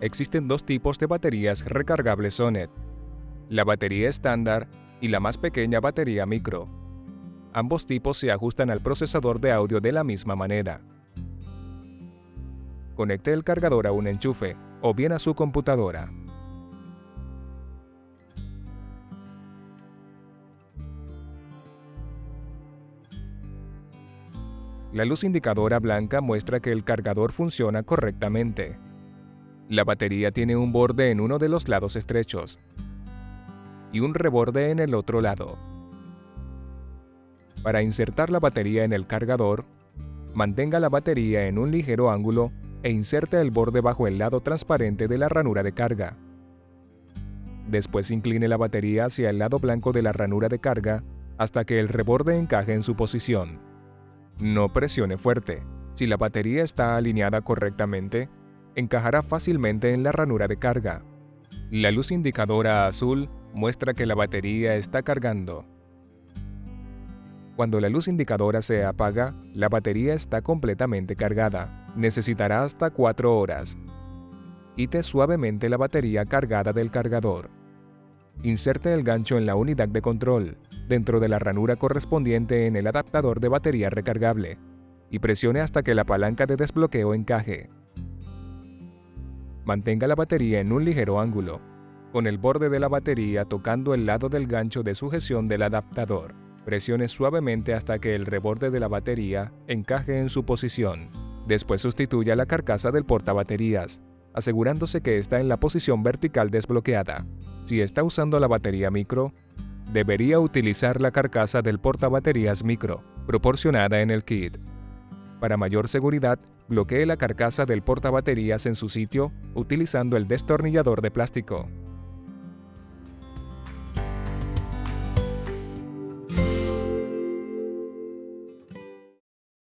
Existen dos tipos de baterías recargables Sonet, la batería estándar y la más pequeña batería micro. Ambos tipos se ajustan al procesador de audio de la misma manera. Conecte el cargador a un enchufe o bien a su computadora. La luz indicadora blanca muestra que el cargador funciona correctamente. La batería tiene un borde en uno de los lados estrechos y un reborde en el otro lado. Para insertar la batería en el cargador, mantenga la batería en un ligero ángulo e inserte el borde bajo el lado transparente de la ranura de carga. Después incline la batería hacia el lado blanco de la ranura de carga hasta que el reborde encaje en su posición. No presione fuerte. Si la batería está alineada correctamente, encajará fácilmente en la ranura de carga. La luz indicadora azul muestra que la batería está cargando. Cuando la luz indicadora se apaga, la batería está completamente cargada. Necesitará hasta 4 horas. Quite suavemente la batería cargada del cargador. Inserte el gancho en la unidad de control, dentro de la ranura correspondiente en el adaptador de batería recargable, y presione hasta que la palanca de desbloqueo encaje. Mantenga la batería en un ligero ángulo, con el borde de la batería tocando el lado del gancho de sujeción del adaptador. Presione suavemente hasta que el reborde de la batería encaje en su posición. Después sustituya la carcasa del portabaterías, asegurándose que está en la posición vertical desbloqueada. Si está usando la batería micro, debería utilizar la carcasa del portabaterías micro, proporcionada en el kit. Para mayor seguridad, bloquee la carcasa del portabaterías en su sitio utilizando el destornillador de plástico.